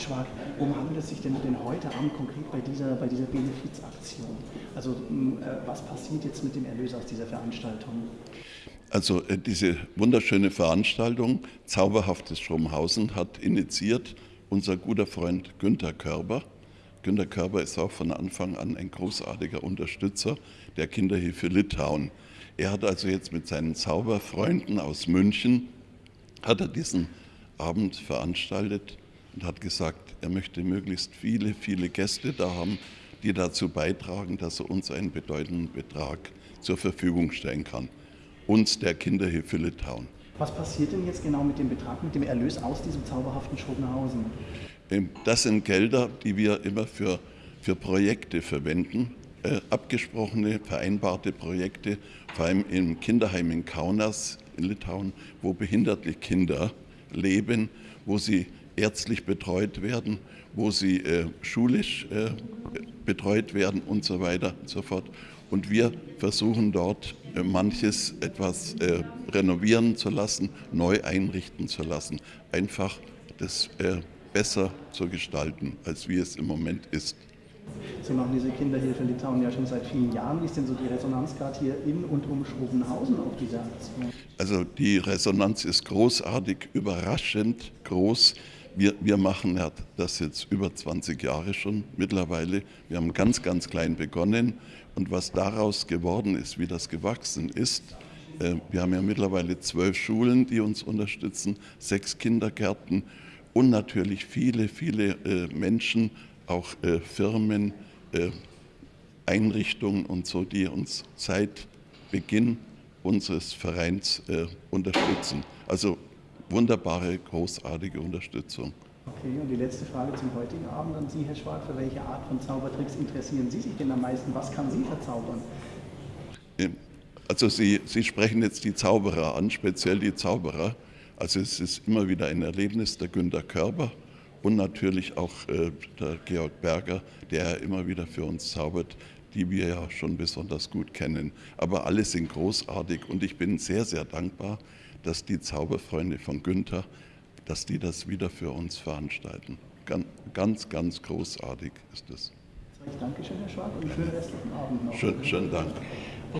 Schwag, worum handelt es sich denn, denn heute Abend konkret bei dieser, bei dieser Benefizaktion? Also äh, was passiert jetzt mit dem Erlös aus dieser Veranstaltung? Also äh, diese wunderschöne Veranstaltung Zauberhaftes Stromhausen hat initiiert unser guter Freund Günter Körber. Günter Körber ist auch von Anfang an ein großartiger Unterstützer der Kinderhilfe Litauen. Er hat also jetzt mit seinen Zauberfreunden aus München, hat er diesen Abend veranstaltet und hat gesagt, er möchte möglichst viele, viele Gäste da haben, die dazu beitragen, dass er uns einen bedeutenden Betrag zur Verfügung stellen kann uns der Kinderhilfe Litauen. Was passiert denn jetzt genau mit dem Betrag, mit dem Erlös aus diesem zauberhaften Schopenhausen? Ähm, das sind Gelder, die wir immer für, für Projekte verwenden, äh, abgesprochene, vereinbarte Projekte, vor allem im Kinderheim in Kaunas in Litauen, wo behinderte Kinder leben, wo sie ärztlich betreut werden, wo sie äh, schulisch äh, betreut werden und so weiter und so fort. Und wir versuchen dort äh, manches etwas äh, renovieren zu lassen, neu einrichten zu lassen, einfach das äh, besser zu gestalten, als wie es im Moment ist. Sie machen diese Kinderhilfe in Litauen ja schon seit vielen Jahren. Wie ist denn so die Resonanz gerade hier in und um Schrobenhausen auf dieser Aktion? Also die Resonanz ist großartig, überraschend groß. Wir, wir machen das jetzt über 20 Jahre schon mittlerweile. Wir haben ganz, ganz klein begonnen und was daraus geworden ist, wie das gewachsen ist, äh, wir haben ja mittlerweile zwölf Schulen, die uns unterstützen, sechs Kindergärten und natürlich viele, viele äh, Menschen, auch äh, Firmen, Einrichtungen und so, die uns seit Beginn unseres Vereins unterstützen. Also wunderbare, großartige Unterstützung. Okay, und die letzte Frage zum heutigen Abend an Sie, Herr Schwab. Für welche Art von Zaubertricks interessieren Sie sich denn am meisten? Was kann Sie verzaubern? Also Sie, Sie sprechen jetzt die Zauberer an, speziell die Zauberer. Also es ist immer wieder ein Erlebnis der Günter Körber und natürlich auch äh, der Georg Berger, der immer wieder für uns zaubert, die wir ja schon besonders gut kennen. Aber alle sind großartig und ich bin sehr, sehr dankbar, dass die Zauberfreunde von Günther dass die das wieder für uns veranstalten. Ganz, ganz großartig ist es. Dankeschön, Herr Schwab, und schönen restlichen Abend noch. Schön, schönen Dank.